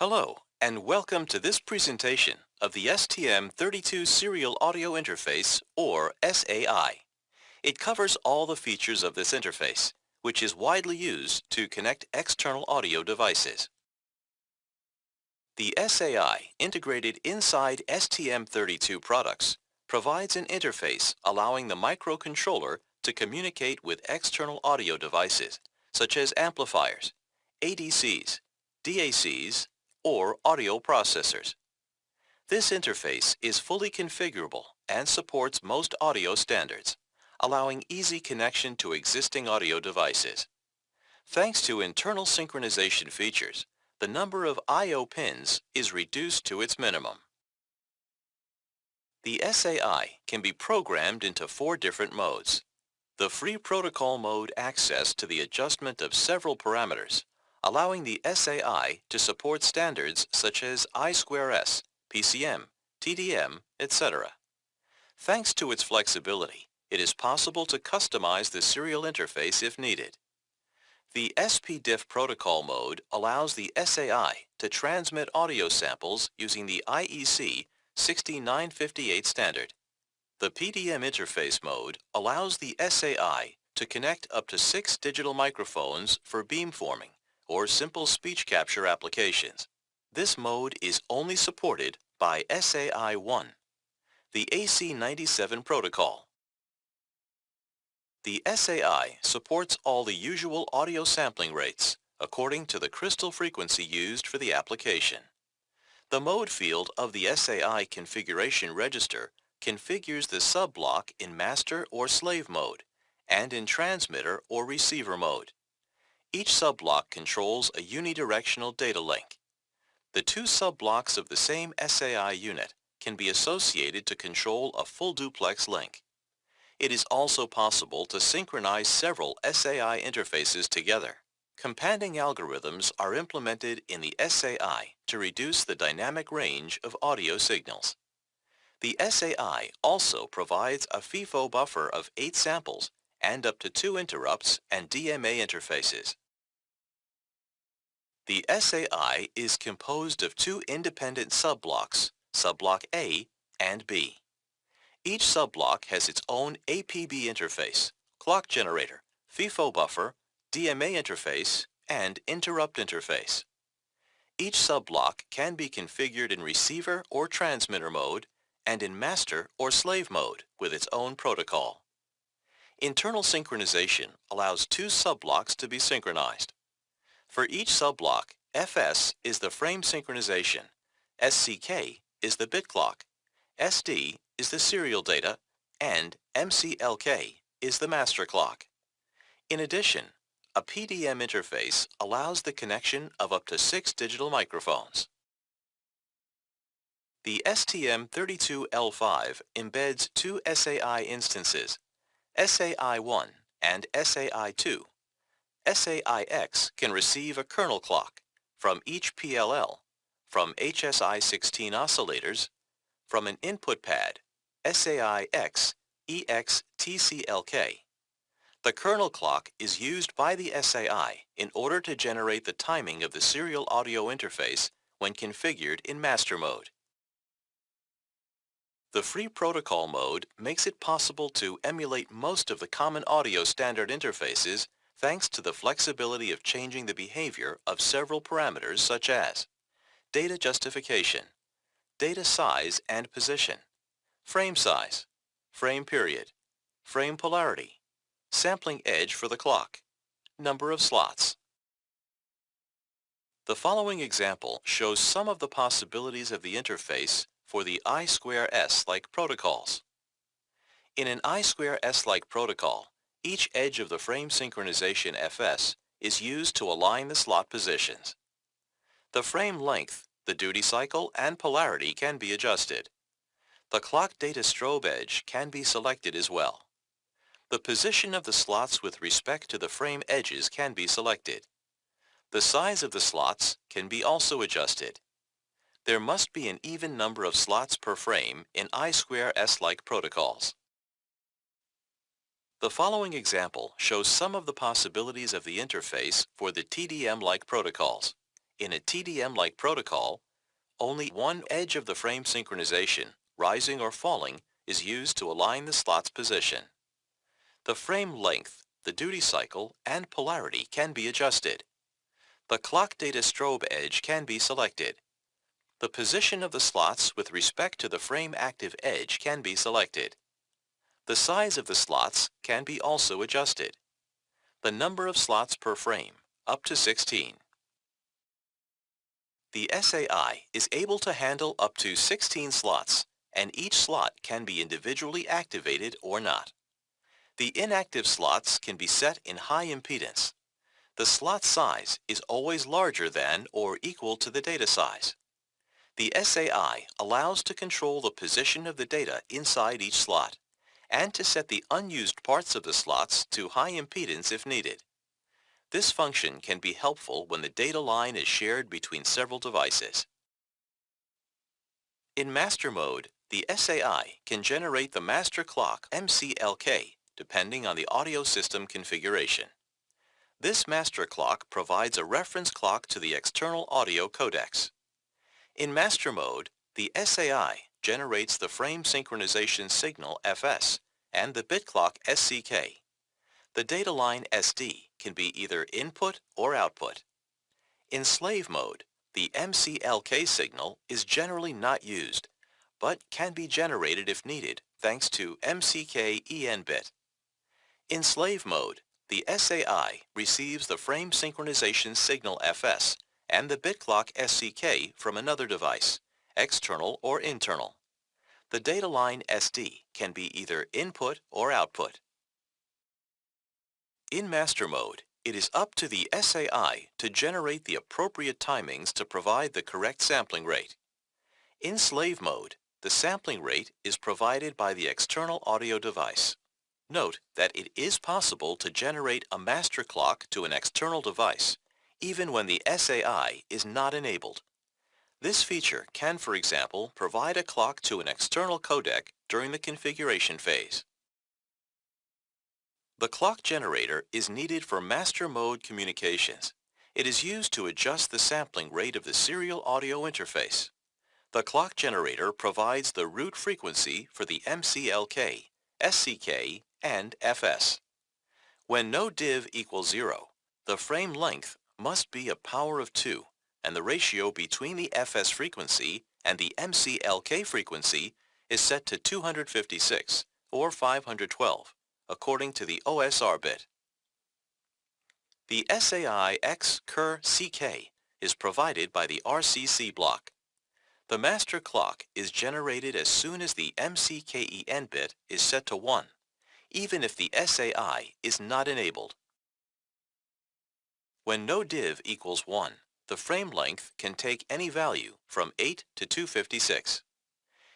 Hello, and welcome to this presentation of the STM32 Serial Audio Interface, or SAI. It covers all the features of this interface, which is widely used to connect external audio devices. The SAI integrated inside STM32 products provides an interface allowing the microcontroller to communicate with external audio devices, such as amplifiers, ADCs, DACs, or audio processors. This interface is fully configurable and supports most audio standards, allowing easy connection to existing audio devices. Thanks to internal synchronization features, the number of I.O. pins is reduced to its minimum. The SAI can be programmed into four different modes. The free protocol mode access to the adjustment of several parameters, allowing the SAI to support standards such as I2S, PCM, TDM, etc. Thanks to its flexibility, it is possible to customize the serial interface if needed. The SPDIF protocol mode allows the SAI to transmit audio samples using the IEC 60958 standard. The PDM interface mode allows the SAI to connect up to six digital microphones for beamforming or simple speech capture applications. This mode is only supported by SAI-1, the AC97 protocol. The SAI supports all the usual audio sampling rates according to the crystal frequency used for the application. The mode field of the SAI configuration register configures the sub-block in master or slave mode and in transmitter or receiver mode. Each sub-block controls a unidirectional data link. The two sub-blocks of the same SAI unit can be associated to control a full duplex link. It is also possible to synchronize several SAI interfaces together. Companding algorithms are implemented in the SAI to reduce the dynamic range of audio signals. The SAI also provides a FIFO buffer of 8 samples and up to 2 interrupts and DMA interfaces. The SAI is composed of two independent subblocks, subblock A and B. Each subblock has its own APB interface, clock generator, FIFO buffer, DMA interface, and interrupt interface. Each subblock can be configured in receiver or transmitter mode and in master or slave mode with its own protocol. Internal synchronization allows two subblocks to be synchronized. For each subblock, FS is the frame synchronization, SCK is the bit clock, SD is the serial data, and MCLK is the master clock. In addition, a PDM interface allows the connection of up to six digital microphones. The STM32L5 embeds two SAI instances, SAI-1 and SAI-2. SAI-X can receive a kernel clock from each PLL, from HSI-16 oscillators, from an input pad, SAI-X EXTCLK, the kernel clock is used by the SAI in order to generate the timing of the serial audio interface when configured in master mode. The free protocol mode makes it possible to emulate most of the common audio standard interfaces thanks to the flexibility of changing the behavior of several parameters such as data justification, data size and position, frame size, frame period, frame polarity, sampling edge for the clock, number of slots. The following example shows some of the possibilities of the interface for the I2S-like protocols. In an I2S-like protocol, each edge of the frame synchronization FS is used to align the slot positions. The frame length, the duty cycle, and polarity can be adjusted. The clock data strobe edge can be selected as well. The position of the slots with respect to the frame edges can be selected. The size of the slots can be also adjusted. There must be an even number of slots per frame in I2S-like protocols. The following example shows some of the possibilities of the interface for the TDM-like protocols. in a TDM-like protocol, only one edge of the frame synchronization, rising or falling, is used to align the slot's position. The frame length, the duty cycle, and polarity can be adjusted. The clock data strobe edge can be selected. The position of the slots with respect to the frame active edge can be selected. The size of the slots can be also adjusted. The number of slots per frame, up to 16. The SAI is able to handle up to 16 slots, and each slot can be individually activated or not. The inactive slots can be set in high impedance. The slot size is always larger than or equal to the data size. The SAI allows to control the position of the data inside each slot and to set the unused parts of the slots to high impedance if needed. This function can be helpful when the data line is shared between several devices. In master mode, the SAI can generate the master clock MCLK depending on the audio system configuration. This master clock provides a reference clock to the external audio codecs. In master mode, the SAI generates the frame synchronization signal FS and the bit clock SCK. The data line SD can be either input or output. In slave mode, the MCLK signal is generally not used, but can be generated if needed thanks to MCK EN bit. In slave mode, the SAI receives the frame synchronization signal FS and the bit clock SCK from another device, external or internal. The data line SD can be either input or output. In master mode, it is up to the SAI to generate the appropriate timings to provide the correct sampling rate. In slave mode, the sampling rate is provided by the external audio device. Note that it is possible to generate a master clock to an external device even when the SAI is not enabled. This feature can, for example, provide a clock to an external codec during the configuration phase. The clock generator is needed for master mode communications. It is used to adjust the sampling rate of the serial audio interface. The clock generator provides the root frequency for the MCLK, SCK, and FS. When no div equals 0, the frame length must be a power of 2, and the ratio between the FS frequency and the MCLK frequency is set to 256 or 512, according to the OSR bit. The SAI X KER CK is provided by the RCC block. The master clock is generated as soon as the MCKEN bit is set to 1, even if the SAI is not enabled. When no div equals 1, the frame length can take any value from 8 to 256.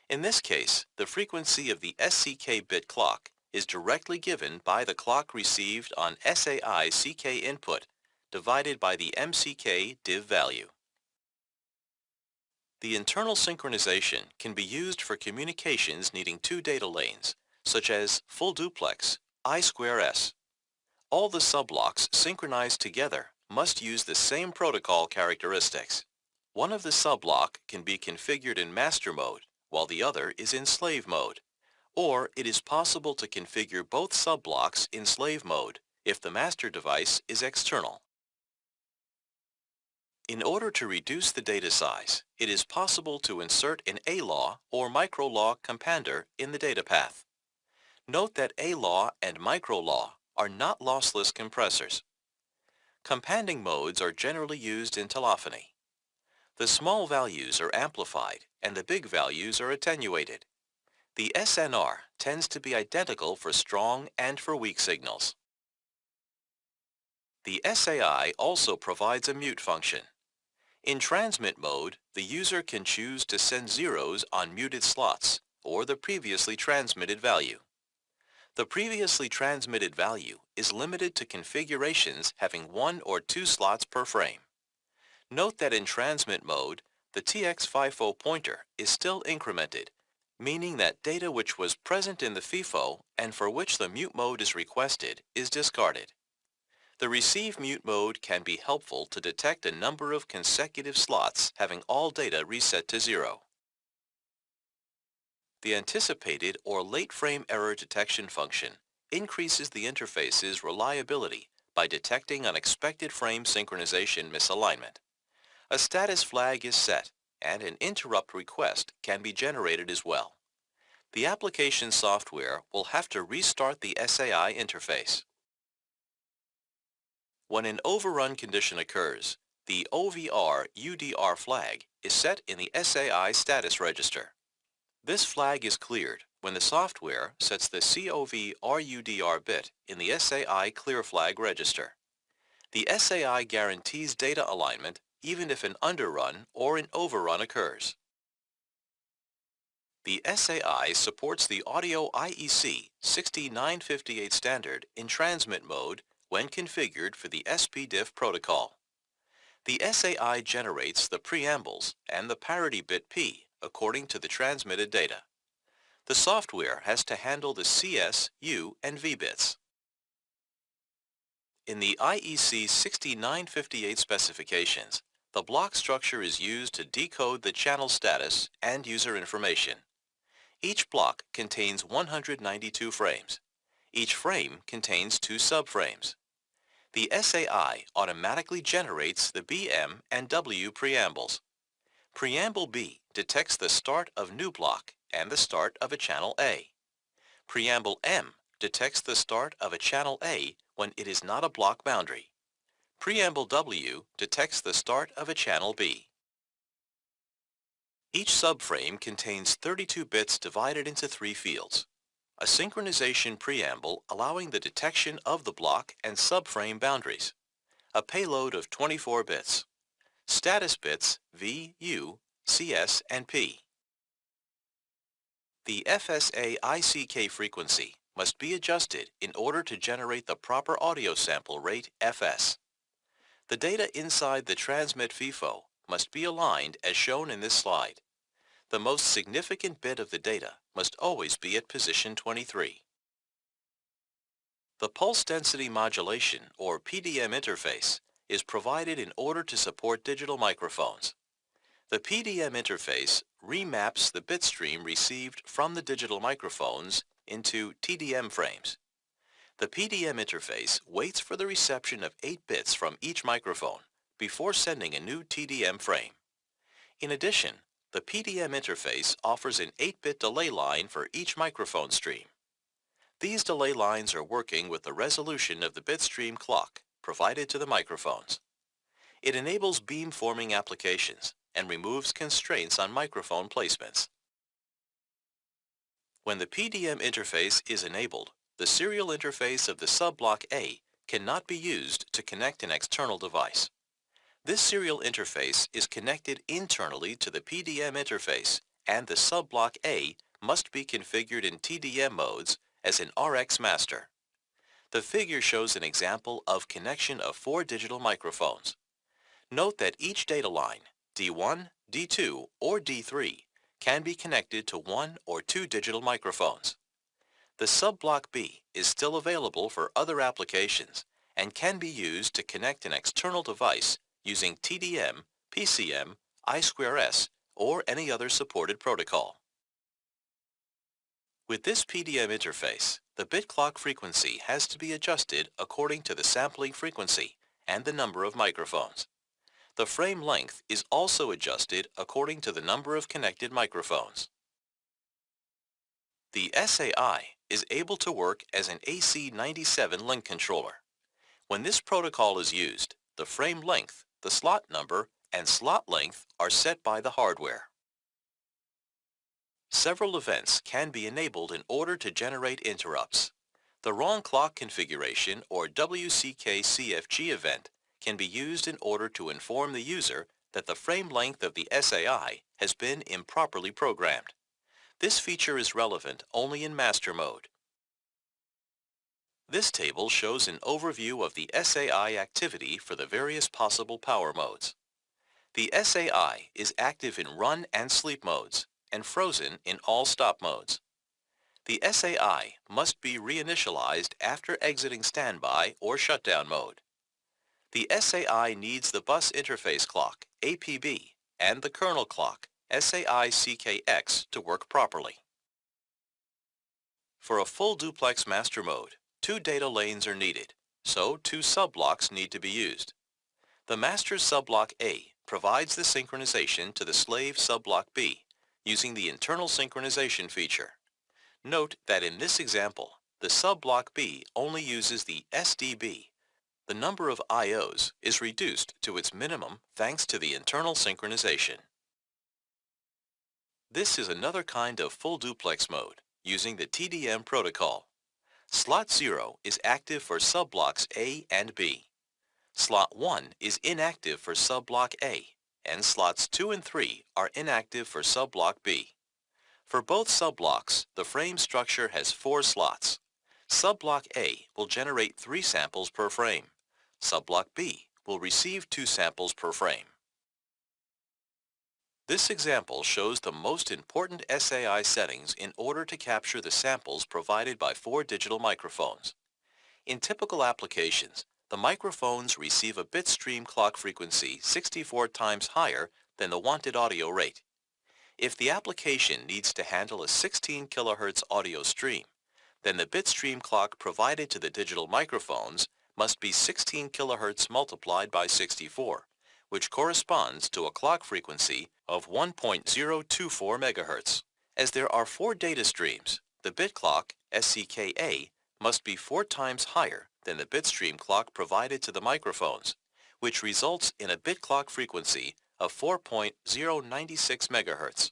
In this case, the frequency of the SCK bit clock is directly given by the clock received on SAI CK input divided by the MCK div value. The internal synchronization can be used for communications needing two data lanes, such as full duplex, I2S. All the subblocks synchronize together must use the same protocol characteristics. One of the subblock can be configured in master mode, while the other is in slave mode. Or it is possible to configure both subblocks in slave mode if the master device is external. In order to reduce the data size, it is possible to insert an A-law or micro-law compander in the data path. Note that A-law and micro-law are not lossless compressors. Companding modes are generally used in telephony. The small values are amplified and the big values are attenuated. The SNR tends to be identical for strong and for weak signals. The SAI also provides a mute function. In transmit mode, the user can choose to send zeros on muted slots or the previously transmitted value. The previously transmitted value is limited to configurations having one or two slots per frame. Note that in transmit mode, the TX FIFO pointer is still incremented, meaning that data which was present in the FIFO and for which the mute mode is requested is discarded. The receive mute mode can be helpful to detect a number of consecutive slots having all data reset to zero. The anticipated or late frame error detection function increases the interface's reliability by detecting unexpected frame synchronization misalignment. A status flag is set and an interrupt request can be generated as well. The application software will have to restart the SAI interface. When an overrun condition occurs, the OVR UDR flag is set in the SAI status register. This flag is cleared when the software sets the COV RUDR bit in the SAI clear flag register. The SAI guarantees data alignment even if an underrun or an overrun occurs. The SAI supports the Audio IEC 60958 standard in transmit mode when configured for the SPDIF protocol. The SAI generates the preambles and the parity bit P according to the transmitted data. The software has to handle the CS, U, and V bits. In the IEC 60958 specifications, the block structure is used to decode the channel status and user information. Each block contains 192 frames. Each frame contains two subframes. The SAI automatically generates the BM and W preambles. Preamble B detects the start of new block and the start of a channel A. Preamble M detects the start of a channel A when it is not a block boundary. Preamble W detects the start of a channel B. Each subframe contains 32 bits divided into three fields. A synchronization preamble allowing the detection of the block and subframe boundaries. A payload of 24 bits status bits V, U, CS, and P. The F SAI CK frequency must be adjusted in order to generate the proper audio sample rate FS. The data inside the transmit FIFO must be aligned as shown in this slide. The most significant bit of the data must always be at position 23. The pulse density modulation or PDM interface is provided in order to support digital microphones. The PDM interface remaps the bit stream received from the digital microphones into TDM frames. The PDM interface waits for the reception of 8 bits from each microphone before sending a new TDM frame. In addition, the PDM interface offers an 8-bit delay line for each microphone stream. These delay lines are working with the resolution of the bitstream clock provided to the microphones. It enables beam-forming applications and removes constraints on microphone placements. When the PDM interface is enabled, the serial interface of the sub-block A cannot be used to connect an external device. This serial interface is connected internally to the PDM interface and the sub-block A must be configured in TDM modes as an RX master. The figure shows an example of connection of four digital microphones. Note that each data line, D1, D2, or D3, can be connected to one or two digital microphones. The sub-block B is still available for other applications and can be used to connect an external device using TDM, PCM, I2S, or any other supported protocol. With this PDM interface, the bit clock frequency has to be adjusted according to the sampling frequency and the number of microphones. The frame length is also adjusted according to the number of connected microphones. The SAI is able to work as an AC97 link controller. When this protocol is used, the frame length, the slot number, and slot length are set by the hardware. Several events can be enabled in order to generate interrupts. The wrong clock configuration or WCK-CFG event can be used in order to inform the user that the frame length of the SAI has been improperly programmed. This feature is relevant only in master mode. This table shows an overview of the SAI activity for the various possible power modes. The SAI is active in run and sleep modes and frozen in all stop modes. The SAI must be reinitialized after exiting standby or shutdown mode. The SAI needs the bus interface clock, APB, and the kernel clock, SAI-CKX, to work properly. For a full duplex master mode, two data lanes are needed, so two subblocks need to be used. The master subblock A provides the synchronization to the slave subblock B using the internal synchronization feature. Note that in this example, the subblock B only uses the SDB. The number of IOs is reduced to its minimum thanks to the internal synchronization. This is another kind of full duplex mode using the TDM protocol. Slot 0 is active for subblocks A and B. Slot 1 is inactive for subblock A, and slots 2 and 3 are inactive for subblock B. For both subblocks, the frame structure has four slots. Subblock A will generate three samples per frame. Subblock B will receive two samples per frame. This example shows the most important SAI settings in order to capture the samples provided by four digital microphones. In typical applications, the microphones receive a bit stream clock frequency 64 times higher than the wanted audio rate. If the application needs to handle a 16 kHz audio stream, then the bit stream clock provided to the digital microphones must be 16 kHz multiplied by 64, which corresponds to a clock frequency of 1.024 MHz. As there are four data streams, the bit clock, SCKA, must be four times higher than the bit stream clock provided to the microphones, which results in a bit clock frequency of 4.096 MHz.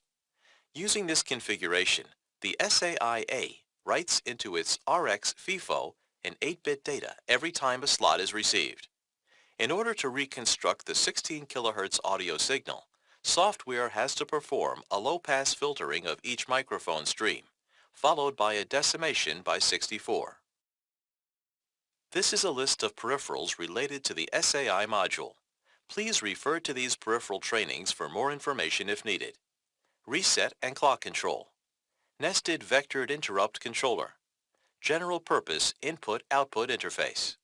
Using this configuration, the SAI-A writes into its RX FIFO an 8-bit data every time a slot is received. In order to reconstruct the 16 kHz audio signal, software has to perform a low-pass filtering of each microphone stream, followed by a decimation by 64. This is a list of peripherals related to the SAI module. Please refer to these peripheral trainings for more information if needed. Reset and clock control. Nested vectored interrupt controller. General purpose input-output interface.